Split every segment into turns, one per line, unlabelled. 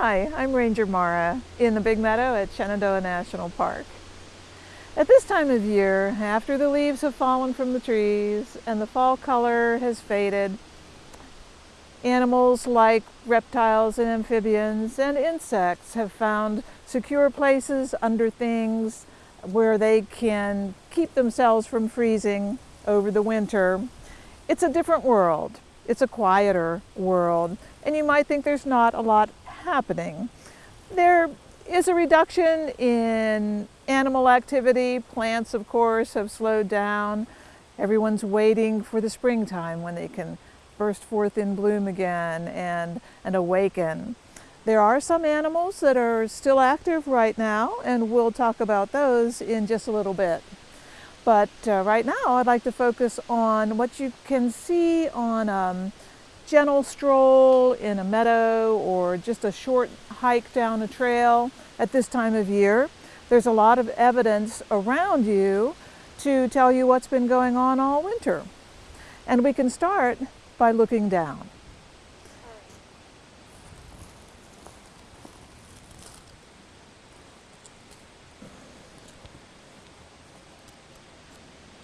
Hi, I'm Ranger Mara in the Big Meadow at Shenandoah National Park. At this time of year, after the leaves have fallen from the trees and the fall color has faded, animals like reptiles and amphibians and insects have found secure places under things where they can keep themselves from freezing over the winter. It's a different world. It's a quieter world. And you might think there's not a lot happening. There is a reduction in animal activity. Plants, of course, have slowed down. Everyone's waiting for the springtime when they can burst forth in bloom again and, and awaken. There are some animals that are still active right now, and we'll talk about those in just a little bit. But uh, right now, I'd like to focus on what you can see on um, gentle stroll in a meadow or just a short hike down a trail at this time of year. There's a lot of evidence around you to tell you what's been going on all winter. And we can start by looking down.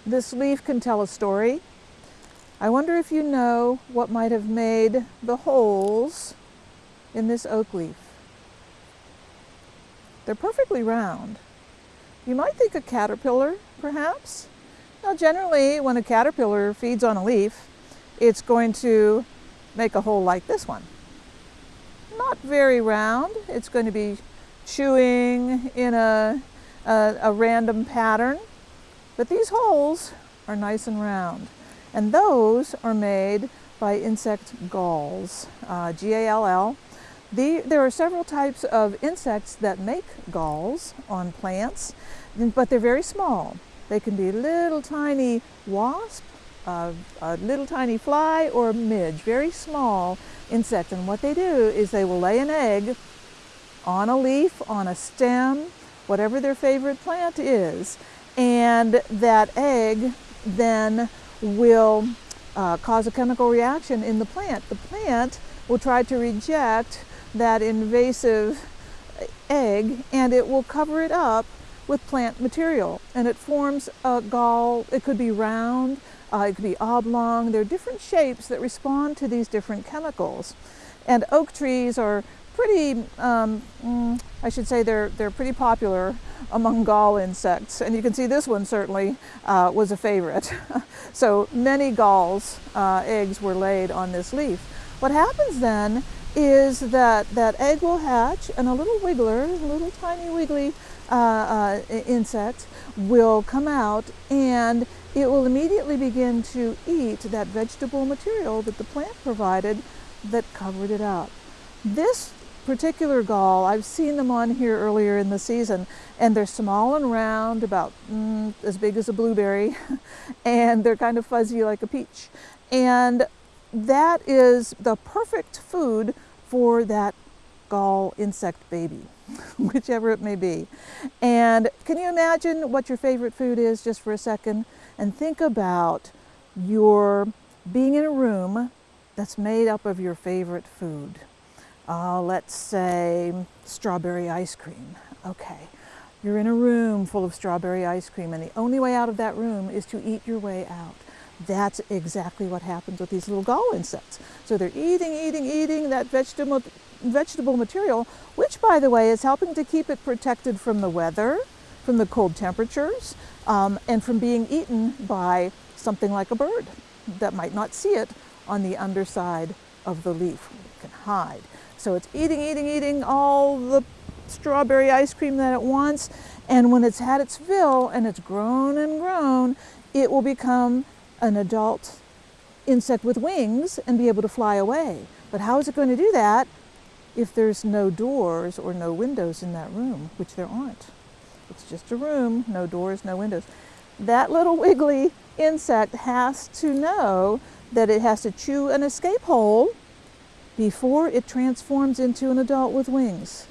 This leaf can tell a story I wonder if you know what might have made the holes in this oak leaf. They're perfectly round. You might think a caterpillar, perhaps. Now generally, when a caterpillar feeds on a leaf, it's going to make a hole like this one. Not very round. It's going to be chewing in a, a, a random pattern. But these holes are nice and round. And those are made by insect galls, uh, G-A-L-L. The, there are several types of insects that make galls on plants, but they're very small. They can be little tiny wasp, uh, a little tiny fly, or a midge, very small insect. And what they do is they will lay an egg on a leaf, on a stem, whatever their favorite plant is. And that egg then will uh, cause a chemical reaction in the plant. The plant will try to reject that invasive egg and it will cover it up with plant material and it forms a gall. It could be round, uh, it could be oblong. There are different shapes that respond to these different chemicals. And oak trees are pretty, um, mm, I should say they're, they're pretty popular among gall insects. And you can see this one certainly uh, was a favorite. so many galls, uh, eggs were laid on this leaf. What happens then is that that egg will hatch and a little wiggler, a little tiny wiggly uh, uh insect will come out and it will immediately begin to eat that vegetable material that the plant provided that covered it up. This particular gall, I've seen them on here earlier in the season, and they're small and round, about mm, as big as a blueberry, and they're kind of fuzzy like a peach. And that is the perfect food for that gall insect baby, whichever it may be. And can you imagine what your favorite food is just for a second? And think about your being in a room that's made up of your favorite food uh, let's say strawberry ice cream. Okay, you're in a room full of strawberry ice cream and the only way out of that room is to eat your way out. That's exactly what happens with these little gall insects. So they're eating, eating, eating that vegetable, vegetable material, which by the way is helping to keep it protected from the weather, from the cold temperatures, um, and from being eaten by something like a bird that might not see it on the underside of the leaf. It can hide. So it's eating, eating, eating all the strawberry ice cream that it wants. And when it's had its fill and it's grown and grown, it will become an adult insect with wings and be able to fly away. But how is it going to do that if there's no doors or no windows in that room, which there aren't? It's just a room, no doors, no windows. That little wiggly insect has to know that it has to chew an escape hole before it transforms into an adult with wings.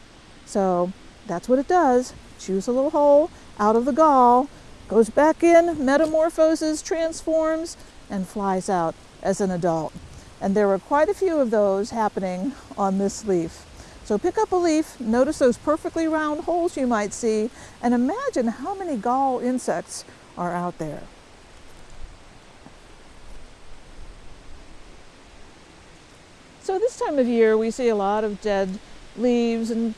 So that's what it does. Chews a little hole out of the gall, goes back in, metamorphoses, transforms, and flies out as an adult. And there were quite a few of those happening on this leaf. So pick up a leaf, notice those perfectly round holes you might see, and imagine how many gall insects are out there. So this time of year we see a lot of dead leaves and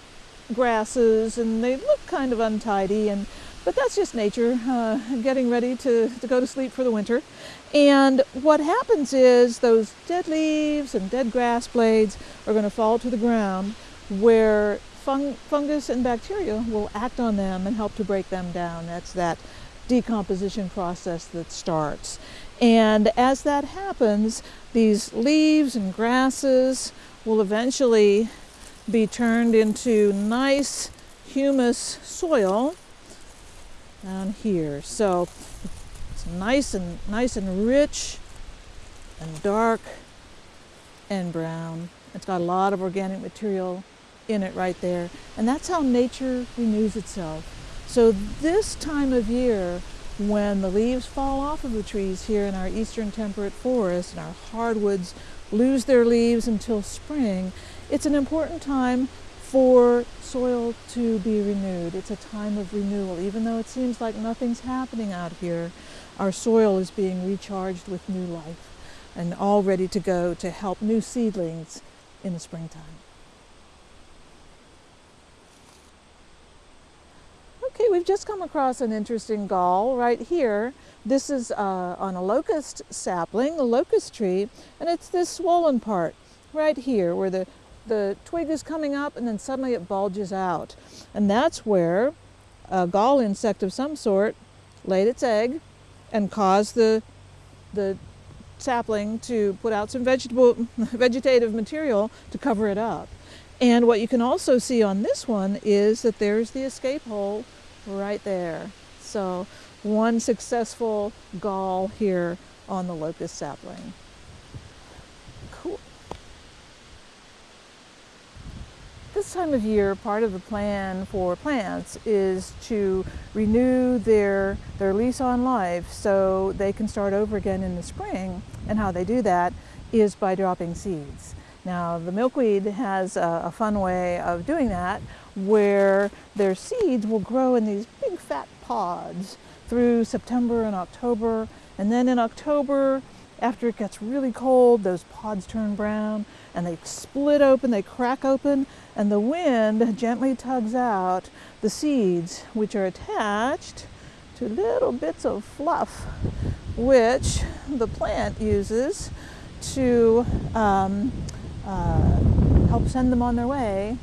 grasses and they look kind of untidy and but that's just nature uh, getting ready to, to go to sleep for the winter. And what happens is those dead leaves and dead grass blades are going to fall to the ground where fung fungus and bacteria will act on them and help to break them down. That's that decomposition process that starts. And as that happens these leaves and grasses will eventually be turned into nice humus soil down here. So it's nice and nice and rich and dark and brown. It's got a lot of organic material in it right there. And that's how nature renews itself. So this time of year, when the leaves fall off of the trees here in our eastern temperate forest and our hardwoods lose their leaves until spring, it's an important time for soil to be renewed. It's a time of renewal. Even though it seems like nothing's happening out here, our soil is being recharged with new life and all ready to go to help new seedlings in the springtime. Okay, we've just come across an interesting gall right here. This is uh, on a locust sapling, a locust tree, and it's this swollen part right here where the, the twig is coming up and then suddenly it bulges out. And that's where a gall insect of some sort laid its egg and caused the, the sapling to put out some vegetable, vegetative material to cover it up. And what you can also see on this one is that there's the escape hole right there. So one successful gall here on the locust sapling. This time of year, part of the plan for plants is to renew their, their lease on life so they can start over again in the spring. And how they do that is by dropping seeds. Now the milkweed has a, a, fun way of doing that where their seeds will grow in these big fat pods through September and October and then in October after it gets really cold those pods turn brown and they split open, they crack open and the wind gently tugs out the seeds which are attached to little bits of fluff which the plant uses to um, uh, help send them on their way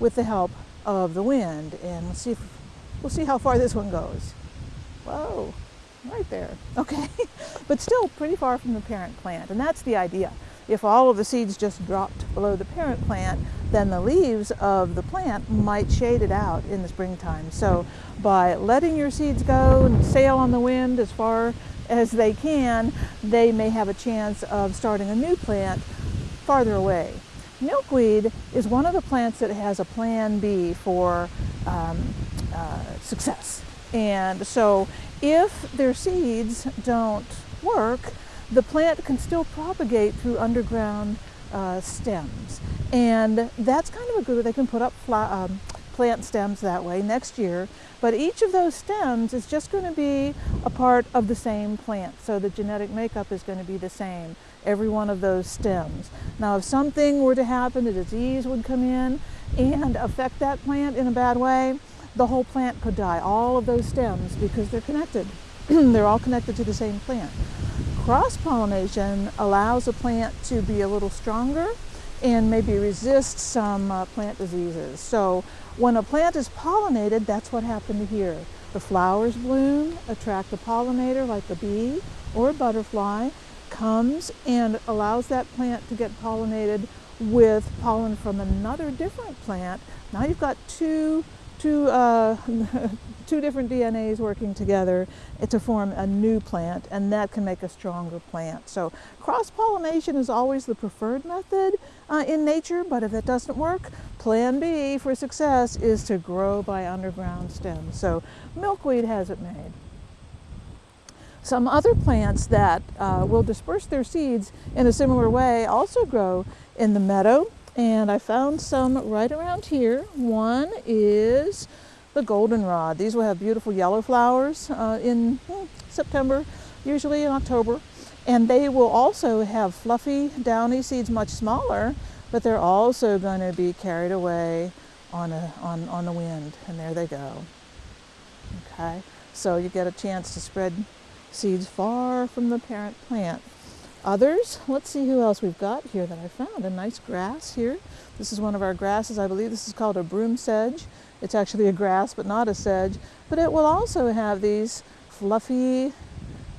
with the help of the wind. And we'll see, if, we'll see how far this one goes. Whoa, right there. Okay, but still pretty far from the parent plant. And that's the idea. If all of the seeds just dropped below the parent plant, then the leaves of the plant might shade it out in the springtime. So by letting your seeds go and sail on the wind as far as they can, they may have a chance of starting a new plant farther away. Milkweed is one of the plants that has a plan B for um, uh, success. And so if their seeds don't work, the plant can still propagate through underground uh, stems. And that's kind of a good, way. they can put up um, plant stems that way next year. But each of those stems is just going to be a part of the same plant. So the genetic makeup is going to be the same every one of those stems. Now if something were to happen, a disease would come in and affect that plant in a bad way, the whole plant could die, all of those stems, because they're connected. they're all connected to the same plant. Cross-pollination allows a plant to be a little stronger and maybe resist some uh, plant diseases. So when a plant is pollinated, that's what happened here. The flowers bloom, attract a pollinator like a bee or a butterfly, comes and allows that plant to get pollinated with pollen from another different plant. Now you've got two two, uh, two different DNAs working together to form a new plant, and that can make a stronger plant. So cross-pollination is always the preferred method uh, in nature, but if that doesn't work, plan B for success is to grow by underground stems. So milkweed has it made. Some other plants that uh, will disperse their seeds in a similar way also grow in the meadow. And I found some right around here. One is the goldenrod. These will have beautiful yellow flowers uh, in hmm, September, usually in October. And they will also have fluffy, downy seeds, much smaller, but they're also going to be carried away on, a, on, on the wind. And there they go. Okay, so you get a chance to spread seeds far from the parent plant. Others, let's see who else we've got here that I found. A nice grass here. This is one of our grasses. I believe this is called a broom sedge. It's actually a grass, but not a sedge. But it will also have these fluffy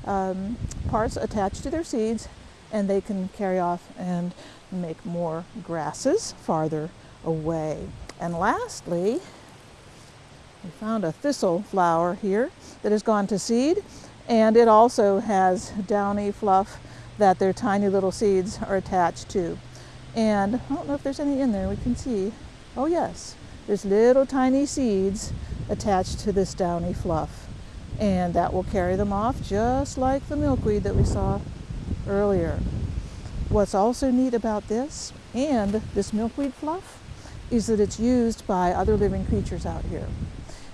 um, parts attached to their seeds, and they can carry off and make more grasses farther away. And lastly, we found a thistle flower here that has gone to seed. And it also has downy fluff that their tiny little seeds are attached to. And I don't know if there's any in there, we can see. Oh yes, there's little tiny seeds attached to this downy fluff. And that will carry them off just like the milkweed that we saw earlier. What's also neat about this and this milkweed fluff is that it's used by other living creatures out here.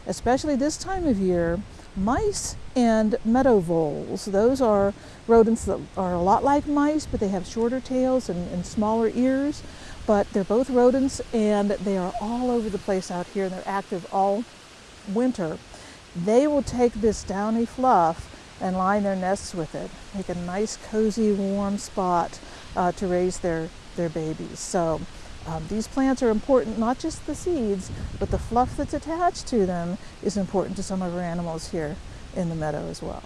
Especially this time of year, mice and meadow voles. Those are rodents that are a lot like mice, but they have shorter tails and, and, smaller ears. But they're both rodents and they are all over the place out here and they're active all winter. They will take this downy fluff and line their nests with it, make a nice cozy warm spot uh, to raise their, their babies. So um, these plants are important, not just the seeds, but the fluff that's attached to them is important to some of our animals here in the meadow as well.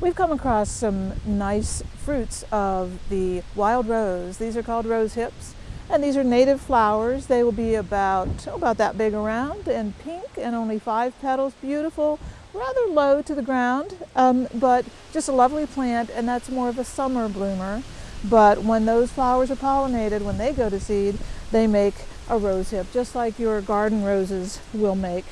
We've come across some nice fruits of the wild rose. These are called rose hips. And these are native flowers. They will be about, about that big around and pink and only five petals. Beautiful rather low to the ground, um, but just a lovely plant, and that's more of a summer bloomer. But when those flowers are pollinated, when they go to seed, they make a rose hip, just like your garden roses will make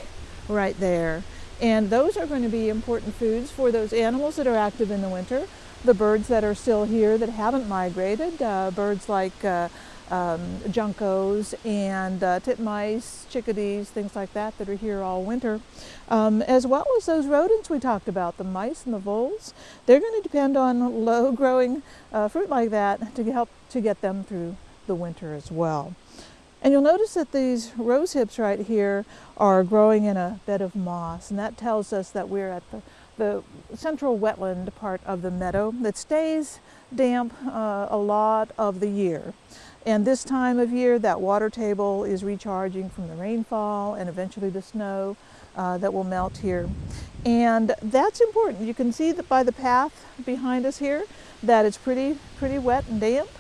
right there. And those are going to be important foods for those animals that are active in the winter, the birds that are still here that haven't migrated, uh, birds like uh, um, juncos and uh, titmice, chickadees, things like that that are here all winter, um, as well as those rodents we talked about, the mice and the voles. They're going to depend on low-growing uh, fruit like that to help to get them through the winter as well. And you'll notice that these rose hips right here are growing in a bed of moss, and that tells us that we're at the, the central wetland part of the meadow that stays damp uh, a lot of the year. And this time of year, that water table is recharging from the rainfall and eventually the snow uh, that will melt here. And that's important. You can see that by the path behind us here that it's pretty, pretty wet and damp.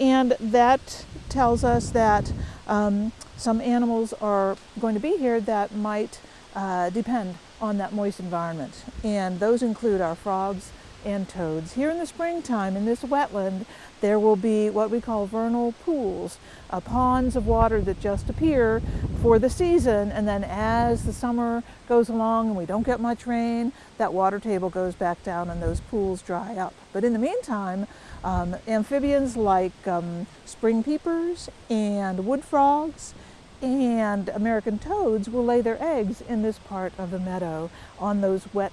And that tells us that um, some animals are going to be here that might uh, depend on that moist environment. And those include our frogs and toads. Here in the springtime, in this wetland, there will be what we call vernal pools, uh, ponds of water that just appear for the season and then as the summer goes along and we don't get much rain, that water table goes back down and those pools dry up. But in the meantime, um, amphibians like um, spring peepers and wood frogs and American toads will lay their eggs in this part of the meadow on those wet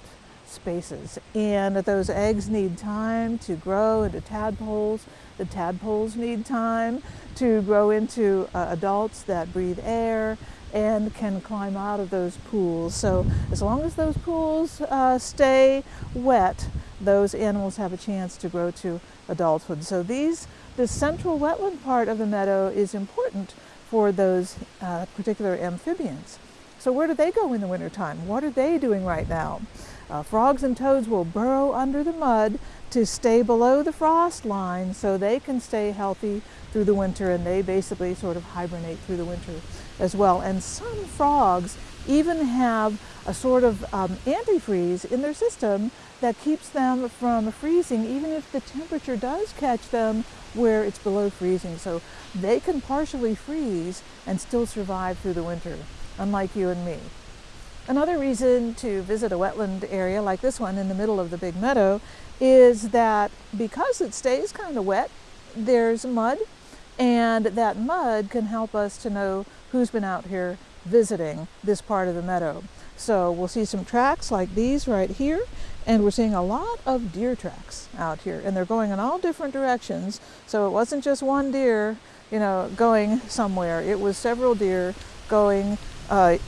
spaces. And those eggs need time to grow into tadpoles. The tadpoles need time to grow into uh, adults that breathe air and can climb out of those pools. So as long as those pools uh, stay wet, those animals have a chance to grow to adulthood. So these, the central wetland part of the meadow is important for those uh, particular amphibians. So where do they go in the wintertime? What are they doing right now? Uh, frogs and toads will burrow under the mud to stay below the frost line so they can stay healthy through the winter and they basically sort of hibernate through the winter as well. And some frogs even have a sort of um, antifreeze in their system that keeps them from freezing even if the temperature does catch them where it's below freezing. So they can partially freeze and still survive through the winter, unlike you and me. Another reason to visit a wetland area like this one in the middle of the big meadow is that because it stays kind of wet, there's mud and that mud can help us to know who's been out here visiting this part of the meadow. So we'll see some tracks like these right here and we're seeing a lot of deer tracks out here and they're going in all different directions. So it wasn't just one deer, you know, going somewhere. It was several deer going uh,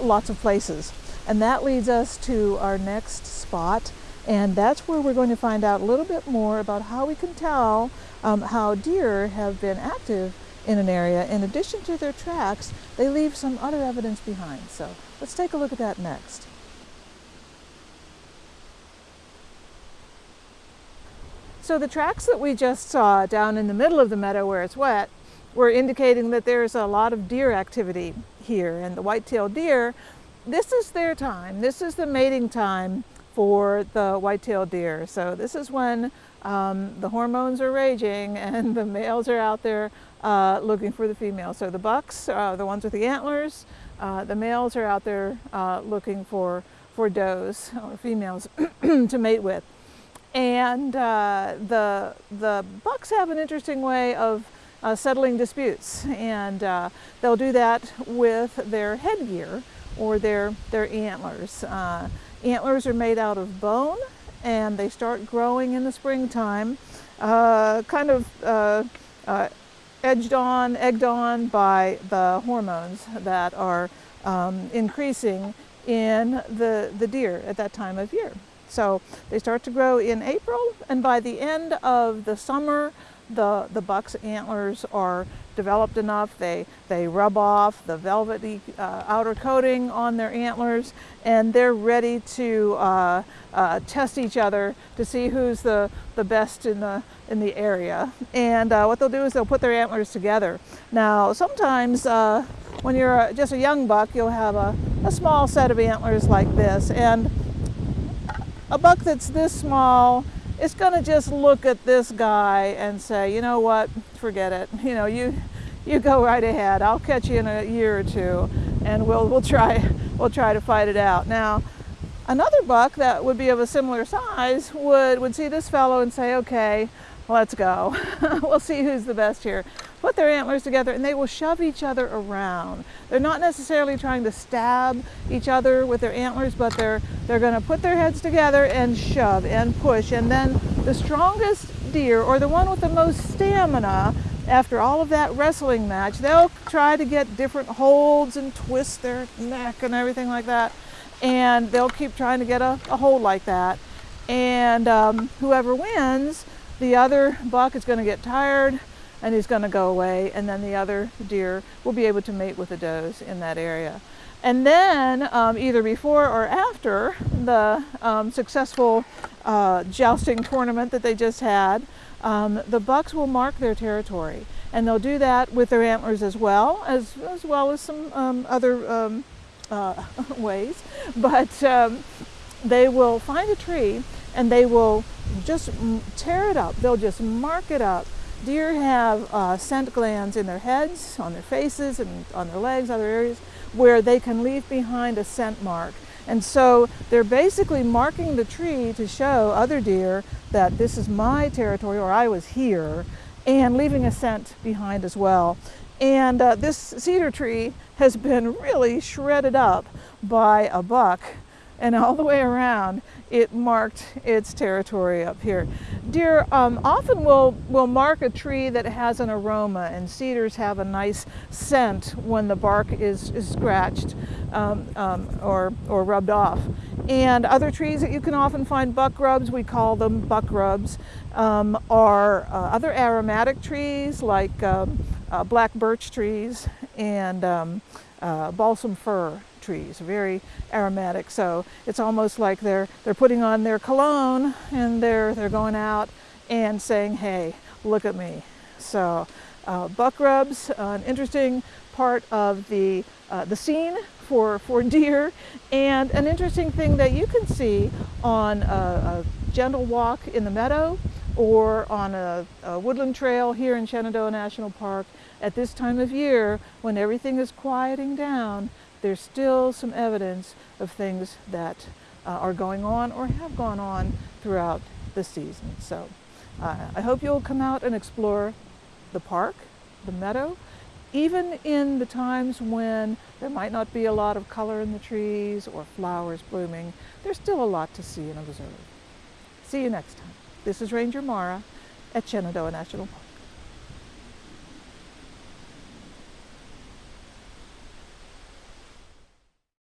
lots of places. And that leads us to our next spot. And that's where we're going to find out a little bit more about how we can tell um, how deer have been active in an area. In addition to their tracks, they leave some other evidence behind. So let's take a look at that next. So the tracks that we just saw down in the middle of the meadow where it's wet were indicating that there's a lot of deer activity here. And the white-tailed deer, this is their time. This is the mating time for the white-tailed deer. So this is when um, the hormones are raging and the males are out there uh, looking for the females. So the bucks, uh, the ones with the antlers, uh, the males are out there uh, looking for, for does or females to mate with. And uh, the, the bucks have an interesting way of uh, settling disputes. And uh, they'll do that with their headgear or their, their antlers. Uh, antlers are made out of bone and they start growing in the springtime, uh, kind of uh, uh, edged on, egged on by the hormones that are um, increasing in the, the deer at that time of year. So they start to grow in April and by the end of the summer, the, the buck's antlers are developed enough. They, they rub off the velvety uh, outer coating on their antlers and they're ready to uh, uh, test each other to see who's the, the best in the, in the area. And uh, what they'll do is they'll put their antlers together. Now sometimes uh, when you're just a young buck you'll have a, a small set of antlers like this and a buck that's this small is going to just look at this guy and say, you know what, forget it. You know, you you go right ahead. I'll catch you in a year or two, and we'll we'll try we'll try to fight it out. Now, another buck that would be of a similar size would would see this fellow and say, okay, let's go. we'll see who's the best here put their antlers together and they will shove each other around. They're not necessarily trying to stab each other with their antlers, but they're, they're gonna put their heads together and shove and push. And then the strongest deer or the one with the most stamina after all of that wrestling match, they'll try to get different holds and twist their neck and everything like that. And they'll keep trying to get a, a hold like that. And um, whoever wins, the other buck is going to get tired and he's going to go away and then the other deer will be able to mate with the does in that area. And then um, either before or after the um, successful uh, jousting tournament that they just had, um, the bucks will mark their territory and they'll do that with their antlers as well as, as well as some um, other um, uh, ways. But um, they will find a tree and they will just tear it up. They'll just mark it up Deer have uh, scent glands in their heads, on their faces, and on their legs, other areas, where they can leave behind a scent mark. And so they're basically marking the tree to show other deer that this is my territory or I was here and leaving a scent behind as well. And uh, this cedar tree has been really shredded up by a buck and all the way around it marked its territory up here. Deer um, often will, will mark a tree that has an aroma and cedars have a nice scent when the bark is, is scratched um, um, or, or rubbed off. And other trees that you can often find buck rubs, we call them buck rubs, um, are uh, other aromatic trees like um, uh, black birch trees and um, uh, balsam fir trees, very aromatic. So it's almost like they're, they're putting on their cologne and they're, they're going out and saying, hey, look at me. So uh, buck rubs, an interesting part of the, uh, the scene for, for deer and an interesting thing that you can see on a, a gentle walk in the meadow or on a, a, woodland trail here in Shenandoah National Park at this time of year when everything is quieting down, there's still some evidence of things that uh, are going on or have gone on throughout the season. So uh, I hope you'll come out and explore the park, the meadow, even in the times when there might not be a lot of color in the trees or flowers blooming, there's still a lot to see and observe. See you next time. This is Ranger Mara at Shenandoah National Park.